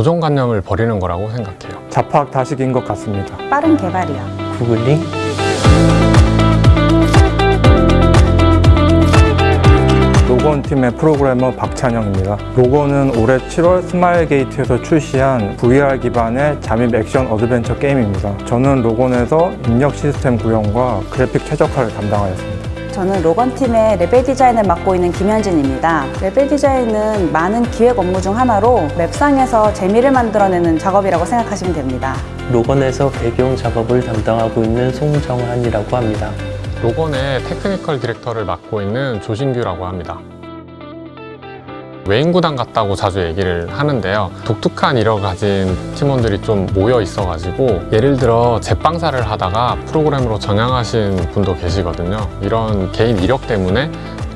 고정관념을 버리는 거라고 생각해요. 잡학다식인 것 같습니다. 빠른 개발이요. 구글링 로건 팀의 프로그래머 박찬영입니다. 로건은 올해 7월 스마일 게이트에서 출시한 VR 기반의 잠입 액션 어드벤처 게임입니다. 저는 로건에서 입력 시스템 구현과 그래픽 최적화를 담당하였습니다. 저는 로건팀의 level design을 맡고 있는 김현진입니다. level design은 많은 기획 업무 중 하나로 맵상에서 재미를 만들어내는 작업이라고 생각하시면 됩니다. 로건에서 배경 작업을 담당하고 있는 송정한이라고 합니다. 로건의 technical director를 맡고 있는 조신규라고 합니다. 외인 구단 같다고 자주 얘기를 하는데요. 독특한 이력을 가진 팀원들이 좀 모여 있어가지고 예를 들어 제빵사를 하다가 프로그램으로 전향하신 분도 계시거든요. 이런 개인 이력 때문에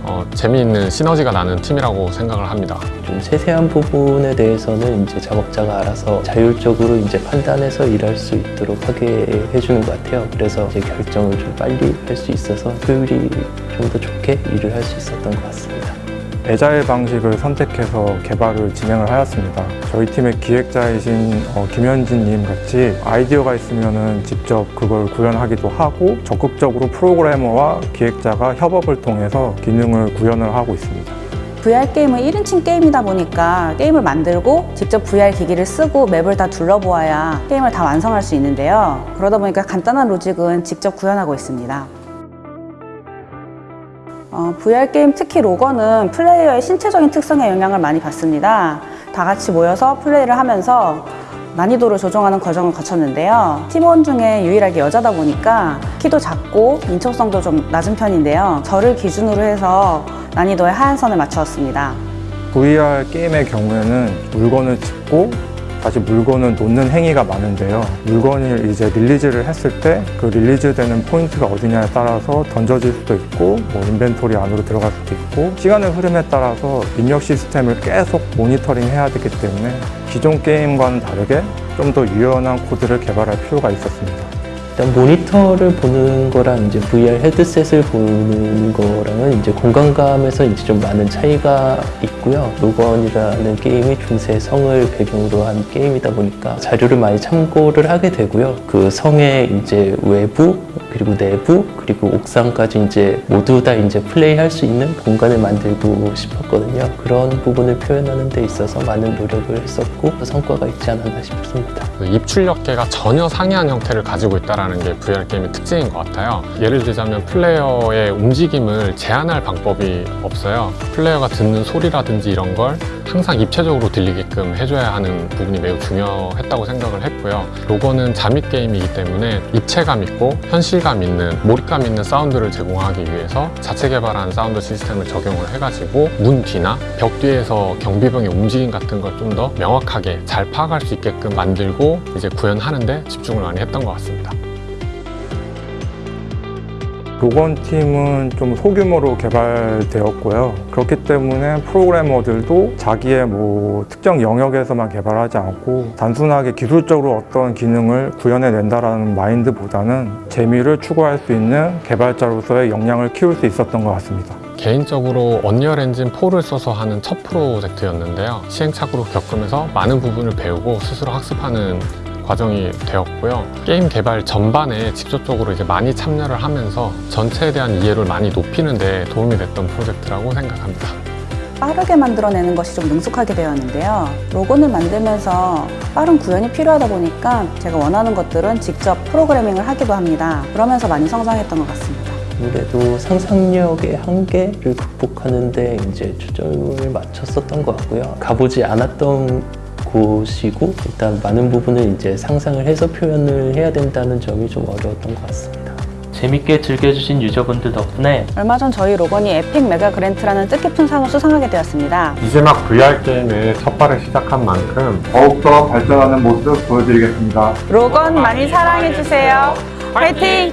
어, 재미있는 시너지가 나는 팀이라고 생각을 합니다. 좀 세세한 부분에 대해서는 이제 작업자가 알아서 자율적으로 이제 판단해서 일할 수 있도록 하게 해주는 것 같아요. 그래서 이제 결정을 좀 빨리 할 수 있어서 효율이 좀 더 좋게 일을 할 수 있었던 것 같습니다. 에자일 방식을 선택해서 개발을 진행을 하였습니다. 저희 팀의 기획자이신 어, 김현진님 같이 아이디어가 있으면 직접 그걸 구현하기도 하고 적극적으로 프로그래머와 기획자가 협업을 통해서 기능을 구현을 하고 있습니다. VR 게임은 1인칭 게임이다 보니까 게임을 만들고 직접 VR 기기를 쓰고 맵을 다 둘러보아야 게임을 다 완성할 수 있는데요. 그러다 보니까 간단한 로직은 직접 구현하고 있습니다. 어, VR 게임 특히 로건은 플레이어의 신체적인 특성에 영향을 많이 받습니다. 다 같이 모여서 플레이를 하면서 난이도를 조정하는 과정을 거쳤는데요. 팀원 중에 유일하게 여자다 보니까 키도 작고 민첩성도 좀 낮은 편인데요. 저를 기준으로 해서 난이도에 하한선을 맞추었습니다. VR 게임의 경우에는 물건을 집고 다시 물건을 놓는 행위가 많은데요. 물건을 이제 release를 했을 때 그 release되는 포인트가 어디냐에 따라서 던져질 수도 있고 뭐 inventory 안으로 들어갈 수도 있고 시간의 흐름에 따라서 입력 시스템을 계속 모니터링 해야 되기 때문에 기존 게임과는 다르게 좀 더 유연한 코드를 개발할 필요가 있었습니다. 일단 모니터를 보는 거랑 이제 VR 헤드셋을 보는 거랑은 이제 공간감에서 이제 좀 많은 차이가 있고요. 로건이라는 게임이 중세 성을 배경으로 한 게임이다 보니까 자료를 많이 참고를 하게 되고요. 그 성의 이제 외부 그리고 내부 그리고 옥상까지 이제 모두 다 이제 플레이할 수 있는 공간을 만들고 싶었거든요. 그런 부분을 표현하는 데 있어서 많은 노력을 했었고 성과가 있지 않았나 싶습니다. 그 입출력계가 전혀 상이한 형태를 가지고 있다는 게 VR 게임의 특징인 것 같아요. 예를 들자면 플레이어의 움직임을 제한할 방법이 없어요. 플레이어가 듣는 소리라든지 이런 걸 항상 입체적으로 들리게끔 해줘야 하는 부분이 매우 중요했다고 생각을 했고요. 로건은 잠입 게임이기 때문에 입체감 있고 현실감 있는 몰입감 있는 사운드를 제공하기 위해서 자체 개발한 사운드 시스템을 적용을 해가지고 문 뒤나 벽 뒤에서 경비병의 움직임 같은 걸 좀 더 명확하게 잘 파악할 수 있게끔 만들고 이제 구현하는데 집중을 많이 했던 것 같습니다. 로건 팀은 좀 소규모로 개발되었고요. 그렇기 때문에 프로그래머들도 자기의 뭐 특정 영역에서만 개발하지 않고 단순하게 기술적으로 어떤 기능을 구현해낸다라는 마인드보다는 재미를 추구할 수 있는 개발자로서의 역량을 키울 수 있었던 것 같습니다. 개인적으로 언리얼 엔진 4를 써서 하는 첫 프로젝트였는데요. 시행착오로 겪으면서 많은 부분을 배우고 스스로 학습하는 과정이 되었고요. 게임 개발 전반에 직접적으로 이제 많이 참여를 하면서 전체에 대한 이해를 많이 높이는 데 도움이 됐던 프로젝트라고 생각합니다. 빠르게 만들어내는 것이 좀 능숙하게 되었는데요. 로건을 만들면서 빠른 구현이 필요하다 보니까 제가 원하는 것들은 직접 프로그래밍을 하기도 합니다. 그러면서 많이 성장했던 것 같습니다. 아무래도 상상력의 한계를 극복하는 데 이제 초점을 맞췄었던 것 같고요. 가보지 않았던 곳이고 일단 많은 부분을 이제 상상을 해서 표현을 해야 된다는 점이 좀 어려웠던 것 같습니다. 재밌게 즐겨주신 유저분들 덕분에 얼마 전 저희 로건이 에픽 메가 그랜트라는 뜻깊은 상을 수상하게 되었습니다. 이제 막 VR 게임의 첫 발을 시작한 만큼 더욱더 발전하는 모습 보여드리겠습니다. 로건 많이 사랑해주세요. 화이팅!